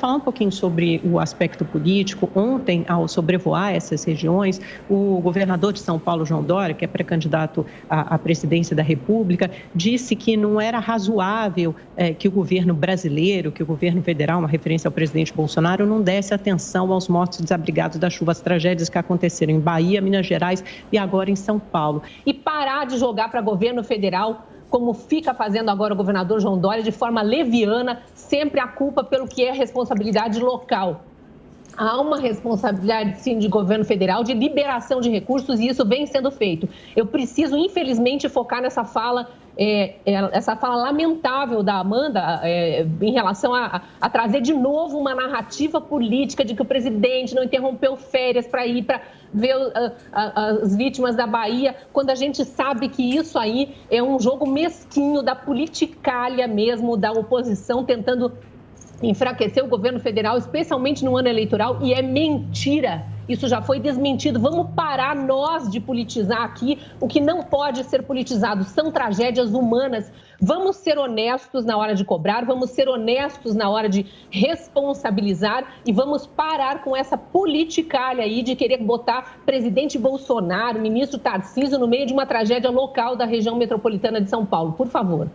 falar um pouquinho sobre o aspecto político. Ontem, ao sobrevoar essas regiões, o governador de São Paulo, João Dória, que é pré-candidato à, presidência da República, disse que não era razoável é, que o governo brasileiro, que o governo federal, uma referência ao presidente Bolsonaro, não desse atenção aos mortos desabrigados das chuvas, tragédias que aconteceram em Bahia, Minas Gerais e agora em São Paulo. E parar de jogar para governo federal como fica fazendo agora o governador João Dória, de forma leviana, sempre a culpa pelo que é responsabilidade local. Há uma responsabilidade, sim, de governo federal de liberação de recursos e isso vem sendo feito. Eu preciso, infelizmente, focar nessa fala é, é, essa fala lamentável da Amanda é, em relação a, a, trazer de novo uma narrativa política de que o presidente não interrompeu férias para ir para ver uh, as vítimas da Bahia, quando a gente sabe que isso aí é um jogo mesquinho da politicalha mesmo, da oposição tentando enfraquecer o governo federal, especialmente no ano eleitoral, e é mentira. Isso já foi desmentido. Vamos parar nós de politizar aqui o que não pode ser politizado. São tragédias humanas. Vamos ser honestos na hora de cobrar, vamos ser honestos na hora de responsabilizar e vamos parar com essa politicalha aí de querer botar presidente Bolsonaro, ministro Tarcísio no meio de uma tragédia local da região metropolitana de São Paulo. Por favor.